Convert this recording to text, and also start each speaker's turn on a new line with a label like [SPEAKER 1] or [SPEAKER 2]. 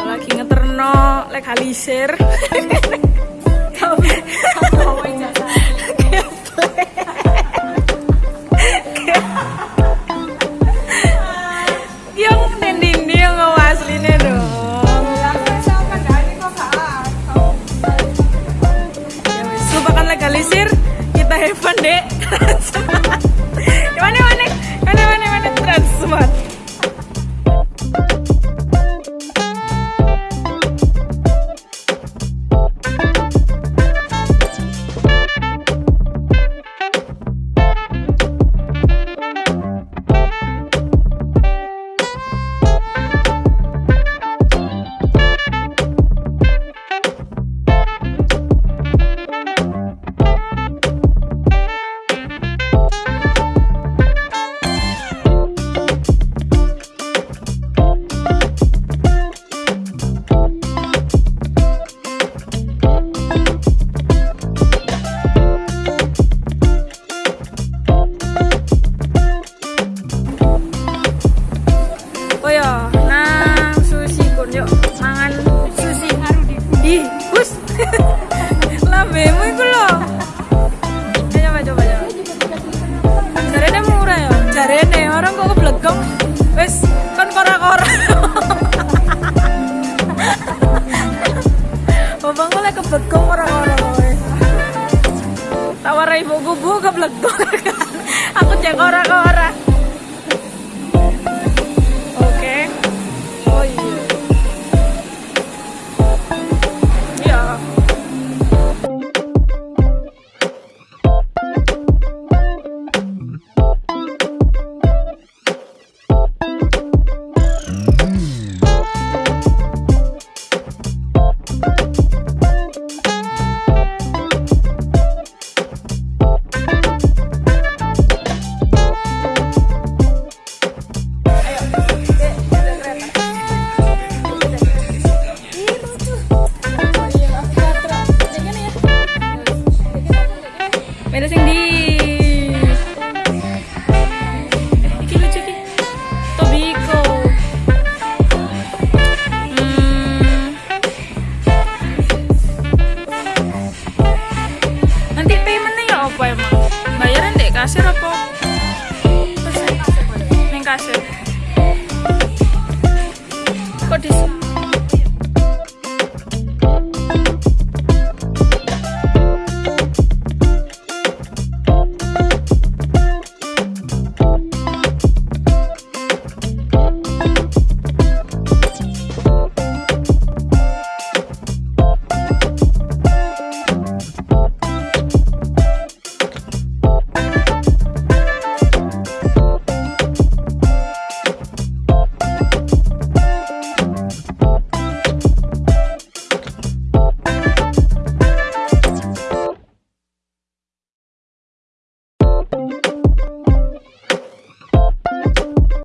[SPEAKER 1] lagi ngeterno Ya wis, lupakan legalisir kita have fun dek Tawar ibu gubu keblegong. Aku cek kora-kora. Beda sing di Iki lucu iki. Tobiko. Hmm. Nanti paymentnya ya apa emang? Bayaran deh kasir apa? Neng kasir. Kok di